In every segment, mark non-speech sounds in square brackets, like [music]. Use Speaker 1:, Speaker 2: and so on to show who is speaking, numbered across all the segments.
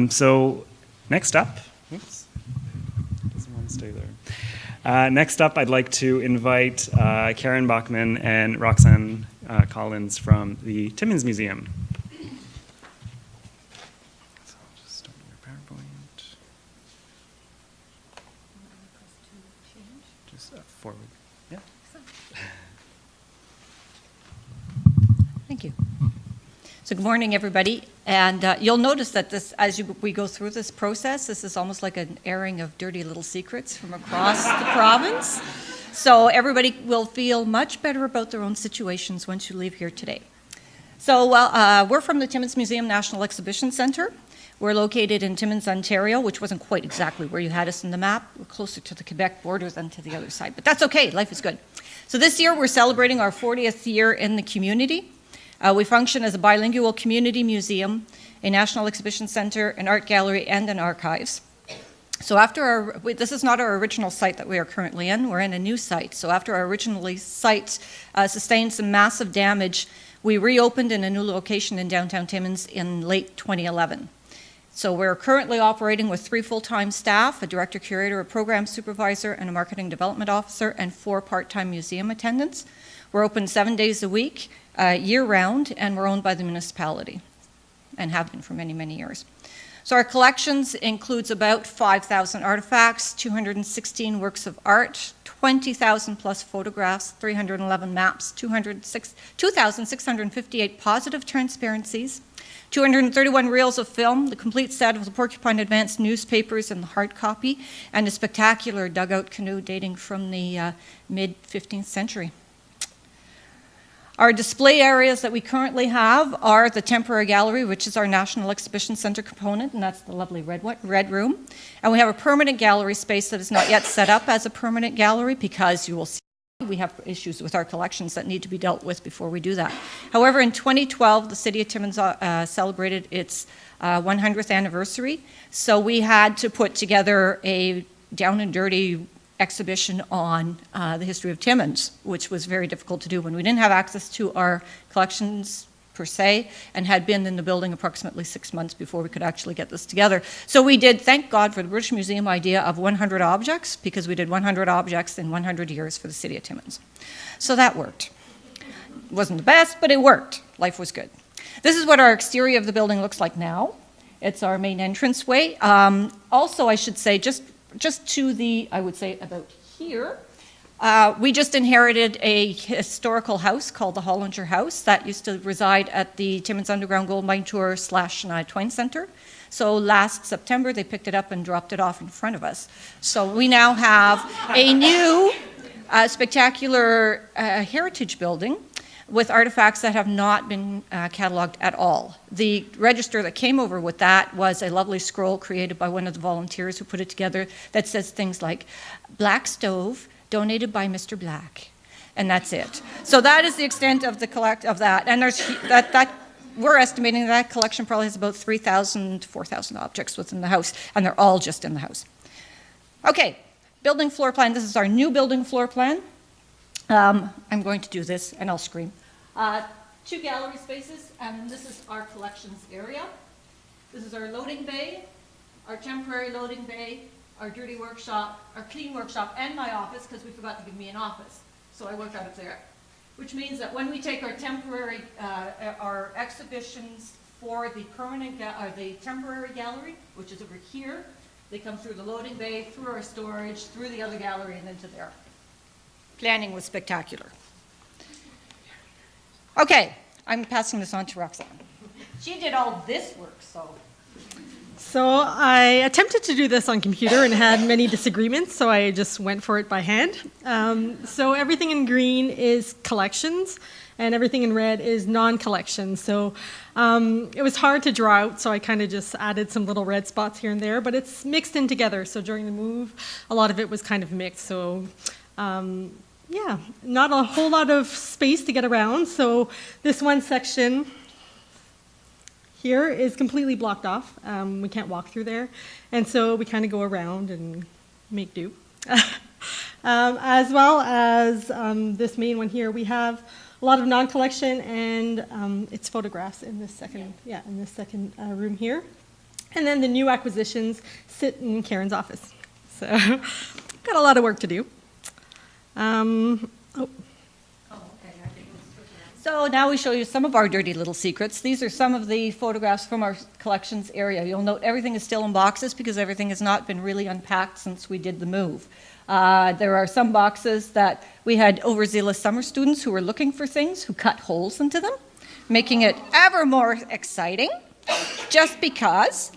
Speaker 1: Um, so next up, oops, doesn't want to stay there. Uh, next up, I'd like to invite uh, Karen Bachman and Roxanne uh, Collins from the Timmins Museum. So I'll just start your PowerPoint. Just uh, forward. Yeah.
Speaker 2: Thank you. So good morning, everybody. And uh, you'll notice that this, as you, we go through this process, this is almost like an airing of dirty little secrets from across the [laughs] province. So everybody will feel much better about their own situations once you leave here today. So well, uh, we're from the Timmins Museum National Exhibition Centre. We're located in Timmins, Ontario, which wasn't quite exactly where you had us in the map. We're closer to the Quebec border than to the other side, but that's okay, life is good. So this year we're celebrating our 40th year in the community. Uh, we function as a bilingual community museum, a national exhibition center, an art gallery, and an archives. So after our, we, this is not our original site that we are currently in, we're in a new site. So after our original site uh, sustained some massive damage, we reopened in a new location in downtown Timmins in late 2011. So we're currently operating with three full-time staff, a director, curator, a program supervisor, and a marketing development officer, and four part-time museum attendants. We're open seven days a week, uh, year-round, and we're owned by the municipality and have been for many, many years. So our collections includes about 5,000 artifacts, 216 works of art, 20,000 plus photographs, 311 maps, 2,658 positive transparencies, 231 reels of film, the complete set of the Porcupine Advance newspapers and the hard copy, and a spectacular dugout canoe dating from the uh, mid-15th century. Our display areas that we currently have are the temporary gallery, which is our National Exhibition Center component, and that's the lovely red, red room. And we have a permanent gallery space that is not yet set up as a permanent gallery because you will see we have issues with our collections that need to be dealt with before we do that. However, in 2012, the City of Timmins uh, celebrated its uh, 100th anniversary, so we had to put together a down and dirty exhibition on uh, the history of Timmins, which was very difficult to do when we didn't have access to our collections per se and had been in the building approximately six months before we could actually get this together. So we did, thank God for the British Museum idea of 100 objects because we did 100 objects in 100 years for the city of Timmins. So that worked. It wasn't the best, but it worked. Life was good. This is what our exterior of the building looks like now. It's our main entranceway. Um, also, I should say, just just to the, I would say about here, uh, we just inherited a historical house called the Hollinger House that used to reside at the Timmins Underground Gold Mine Tour slash Twain Center. So last September, they picked it up and dropped it off in front of us. So we now have a new uh, spectacular uh, heritage building with artifacts that have not been uh, cataloged at all. The register that came over with that was a lovely scroll created by one of the volunteers who put it together that says things like, black stove donated by Mr. Black. And that's it. So that is the extent of the collect of that. And there's that, that we're estimating that collection probably has about 3,000 4,000 objects within the house, and they're all just in the house. Okay, building floor plan. This is our new building floor plan. Um, I'm going to do this and I'll scream. Uh, two gallery spaces and this is our collections area. This is our loading bay, our temporary loading bay, our dirty workshop, our clean workshop, and my office because we forgot to give me an office. So I work out of there. Which means that when we take our temporary, uh, our exhibitions for the permanent, or the temporary gallery, which is over here, they come through the loading bay, through our storage, through the other gallery, and into there planning was spectacular. Okay, I'm passing this on to Roxanne. She did all this work, so.
Speaker 3: So I attempted to do this on computer and had many disagreements, so I just went for it by hand. Um, so everything in green is collections, and everything in red is non-collections. So um, it was hard to draw out, so I kind of just added some little red spots here and there, but it's mixed in together. So during the move, a lot of it was kind of mixed. So um, yeah, not a whole lot of space to get around. So this one section here is completely blocked off. Um, we can't walk through there. And so we kind of go around and make do. [laughs] um, as well as um, this main one here, we have a lot of non-collection and um, it's photographs in this second, yeah, in this second uh, room here. And then the new acquisitions sit in Karen's office. So, [laughs] got a lot of work to do. Um, oh,
Speaker 2: So now we show you some of our dirty little secrets. These are some of the photographs from our collections area. You'll note everything is still in boxes because everything has not been really unpacked since we did the move. Uh, there are some boxes that we had overzealous summer students who were looking for things, who cut holes into them, making it ever more exciting, just because.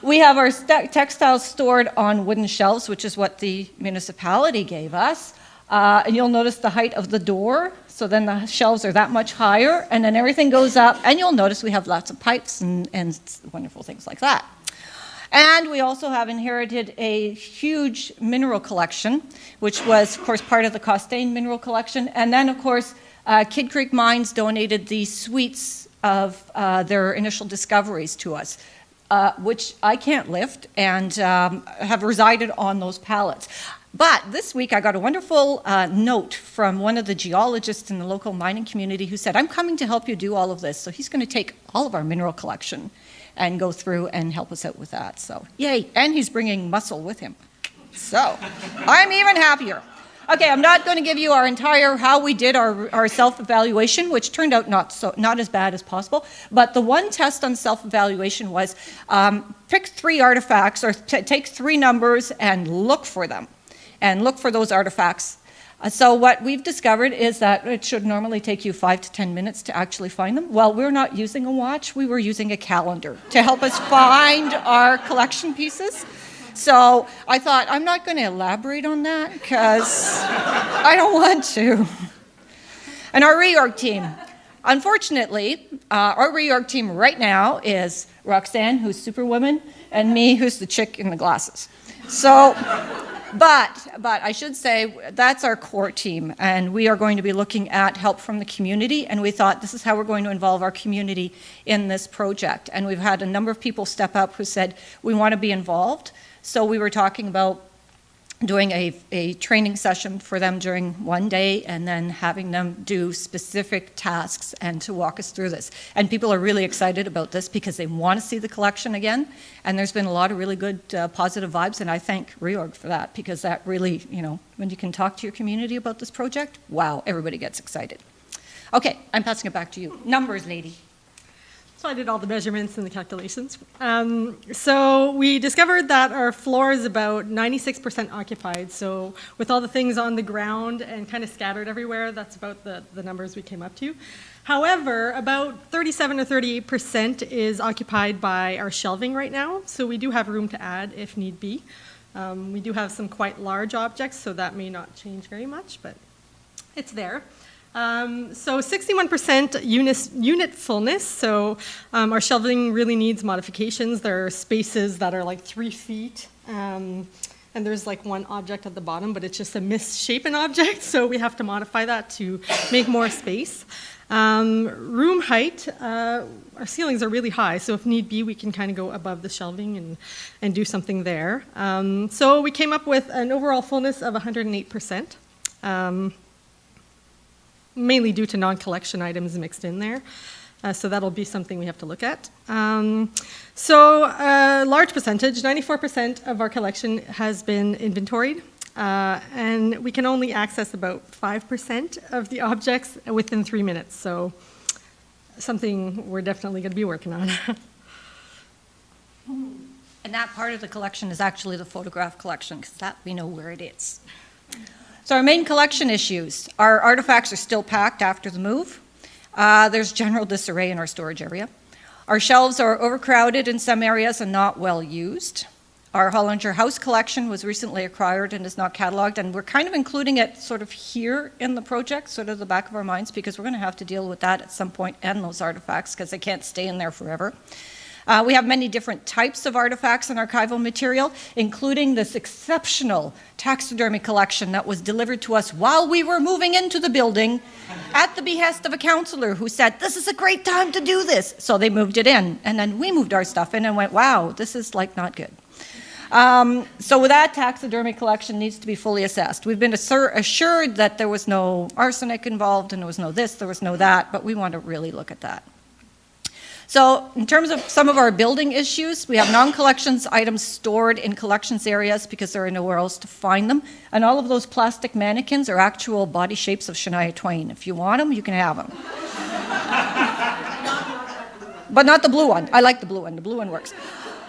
Speaker 2: We have our textiles stored on wooden shelves, which is what the municipality gave us. Uh, and you'll notice the height of the door, so then the shelves are that much higher, and then everything goes up, and you'll notice we have lots of pipes and, and wonderful things like that. And we also have inherited a huge mineral collection, which was, of course, part of the Costain mineral collection. And then, of course, uh, Kidd Creek Mines donated the suites of uh, their initial discoveries to us, uh, which I can't lift and um, have resided on those pallets. But this week I got a wonderful uh, note from one of the geologists in the local mining community who said, I'm coming to help you do all of this. So he's going to take all of our mineral collection and go through and help us out with that. So, yay. And he's bringing muscle with him. So, I'm even happier. Okay, I'm not going to give you our entire how we did our, our self-evaluation, which turned out not so not as bad as possible. But the one test on self-evaluation was um, pick three artifacts or take three numbers and look for them, and look for those artifacts. Uh, so what we've discovered is that it should normally take you five to ten minutes to actually find them. Well, we're not using a watch; we were using a calendar to help us find our collection pieces. So I thought, I'm not going to elaborate on that because I don't want to. And our reorg team. Unfortunately, uh, our reorg team right now is Roxanne, who's Superwoman, and me, who's the chick in the glasses. So, but, but I should say that's our core team, and we are going to be looking at help from the community, and we thought this is how we're going to involve our community in this project. And we've had a number of people step up who said, we want to be involved. So we were talking about doing a, a training session for them during one day and then having them do specific tasks and to walk us through this. And people are really excited about this because they want to see the collection again. And there's been a lot of really good uh, positive vibes, and I thank Reorg for that because that really, you know, when you can talk to your community about this project, wow, everybody gets excited. Okay, I'm passing it back to you. Numbers, lady.
Speaker 3: So I did all the measurements and the calculations. Um, so we discovered that our floor is about 96% occupied. So with all the things on the ground and kind of scattered everywhere, that's about the, the numbers we came up to. However, about 37 or 38% is occupied by our shelving right now. So we do have room to add if need be. Um, we do have some quite large objects, so that may not change very much, but it's there. Um, so 61% unit, unit fullness, so um, our shelving really needs modifications. There are spaces that are like three feet, um, and there's like one object at the bottom, but it's just a misshapen object, [laughs] so we have to modify that to make more space. Um, room height, uh, our ceilings are really high, so if need be, we can kind of go above the shelving and, and do something there. Um, so we came up with an overall fullness of 108%. Mainly due to non-collection items mixed in there. Uh, so that'll be something we have to look at. Um, so a large percentage, 94% of our collection has been inventoried. Uh, and we can only access about 5% of the objects within three minutes. So something we're definitely going to be working on. [laughs]
Speaker 2: And that part of the collection is actually the photograph collection, because that we know where it is. So our main collection issues, our artifacts are still packed after the move. Uh, there's general disarray in our storage area. Our shelves are overcrowded in some areas and not well used. Our Hollinger House collection was recently acquired and is not cataloged, and we're kind of including it sort of here in the project, sort of the back of our minds, because we're going to have to deal with that at some point and those artifacts because they can't stay in there forever. Uh, we have many different types of artifacts and archival material, including this exceptional taxidermy collection that was delivered to us while we were moving into the building at the behest of a counselor who said, This is a great time to do this. So they moved it in. And then we moved our stuff in and went, Wow, this is like not good. Um, so that taxidermy collection needs to be fully assessed. We've been assur- assured that there was no arsenic involved and there was no this, there was no that, but we want to really look at that. So in terms of some of our building issues, we have non-collections items stored in collections areas because there are nowhere else to find them. And all of those plastic mannequins are actual body shapes of Shania Twain. If you want them, you can have them. [laughs] but not the blue one. I like the blue one. The blue one works.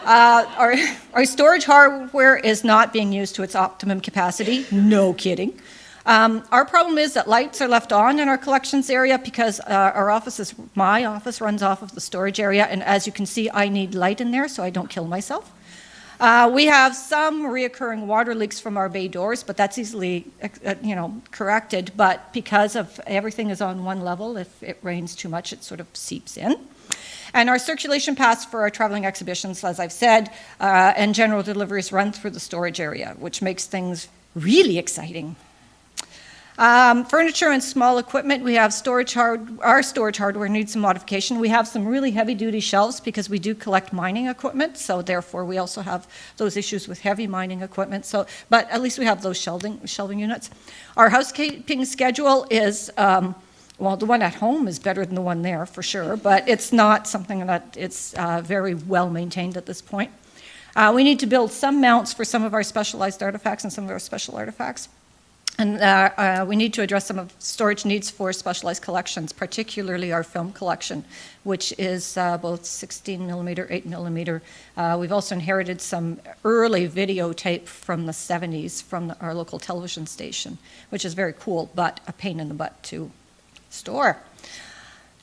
Speaker 2: Uh, our, our storage hardware is not being used to its optimum capacity. No kidding. Um, our problem is that lights are left on in our collections area because uh, our office is, my office runs off of the storage area, and as you can see, I need light in there so I don't kill myself. Uh, we have some reoccurring water leaks from our bay doors, but that's easily, uh, you know, corrected. But because of everything is on one level, if it rains too much, it sort of seeps in. And our circulation paths for our traveling exhibitions, as I've said, uh, and general deliveries run through the storage area, which makes things really exciting. Um, furniture and small equipment, we have storage hard, our storage hardware needs some modification. We have some really heavy duty shelves because we do collect mining equipment, so therefore we also have those issues with heavy mining equipment. So, but at least we have those shelving, shelving units. Our housekeeping schedule is, um, well, the one at home is better than the one there for sure, but it's not something that it's uh, very well maintained at this point. Uh, we need to build some mounts for some of our specialized artifacts and some of our special artifacts. And uh, uh, we need to address some of storage needs for specialized collections, particularly our film collection, which is uh, both 16 millimeter, 8 millimeter. Uh, we've also inherited some early videotape from the 70s from the, our local television station, which is very cool, but a pain in the butt to store.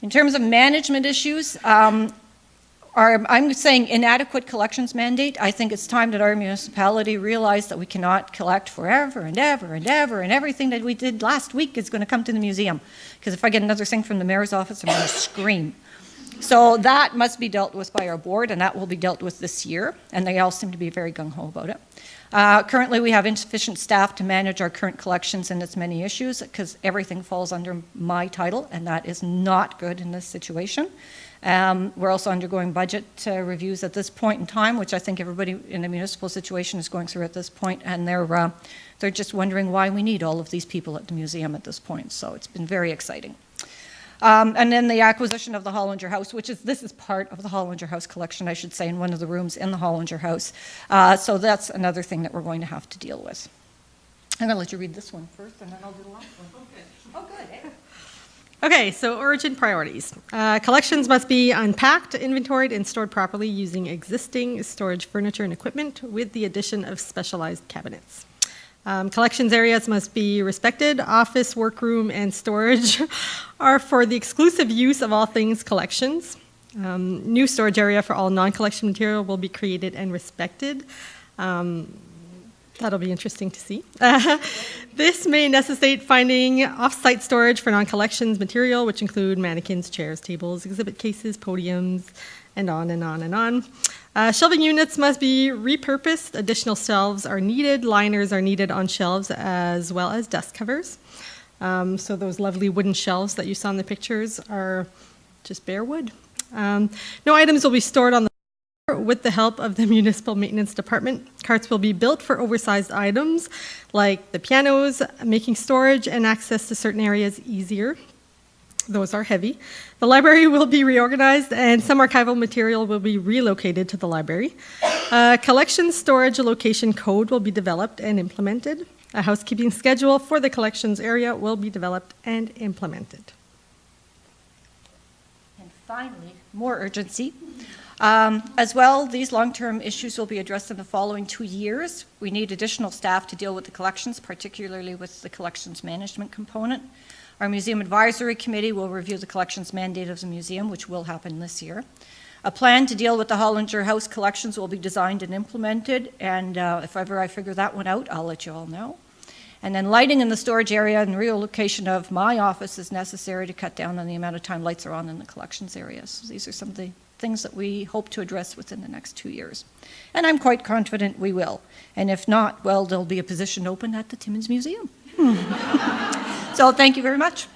Speaker 2: In terms of management issues, um, our, I'm saying inadequate collections mandate. I think it's time that our municipality realize that we cannot collect forever and ever and ever, and everything that we did last week is going to come to the museum. Because if I get another thing from the mayor's office, I'm going to scream. So that must be dealt with by our board, and that will be dealt with this year, and they all seem to be very gung-ho about it. Uh, currently, we have insufficient staff to manage our current collections and its many issues, because everything falls under my title, and that is not good in this situation. Um, we're also undergoing budget uh, reviews at this point in time, which I think everybody in the municipal situation is going through at this point, and they're, uh, they're just wondering why we need all of these people at the museum at this point. So it's been very exciting. Um, and then the acquisition of the Hollinger House, which is, this is part of the Hollinger House collection, I should say, in one of the rooms in the Hollinger House. Uh, so that's another thing that we're going to have to deal with. I'm going to let you read this one first, and then I'll do the last one. Okay. Oh, good. Eh? [laughs]
Speaker 3: Okay, so origin priorities. Uh, collections must be unpacked, inventoried, and stored properly using existing storage furniture and equipment with the addition of specialized cabinets. Um, collections areas must be respected. Office, workroom, and storage [laughs] are for the exclusive use of all things collections. Um, new storage area for all non-collection material will be created and respected. Um, That'll be interesting to see. Uh, [laughs] this may necessitate finding off-site storage for non-collections material, which include mannequins, chairs, tables, exhibit cases, podiums, and on and on and on. Uh, shelving units must be repurposed. Additional shelves are needed. Liners are needed on shelves as well as dust covers. Um, so those lovely wooden shelves that you saw in the pictures are just bare wood. Um, no items will be stored on the with the help of the [laughs] municipal maintenance department, carts will be built for oversized items like the pianos, making storage and access to certain areas easier. Those are heavy. The library will be reorganized and some archival material will be relocated to the library. A collection storage location code will be developed and implemented. A housekeeping schedule for the collections area will be developed and implemented.
Speaker 2: And finally, more urgency. Um, as well, these long-term issues will be addressed in the following two years. We need additional staff to deal with the collections, particularly with the collections management component. Our Museum Advisory Committee will review the collections mandate of the museum, which will happen this year. A plan to deal with the Hollinger House collections will be designed and implemented, and uh, if ever I figure that one out, I'll let you all know. And then lighting in the storage area and relocation of my office is necessary to cut down on the amount of time lights are on in the collections areas. So these are some of the things that we hope to address within the next two years. And I'm quite confident we will. And if not, well, there'll be a position open at the Timmins Museum. [laughs] so thank you very much.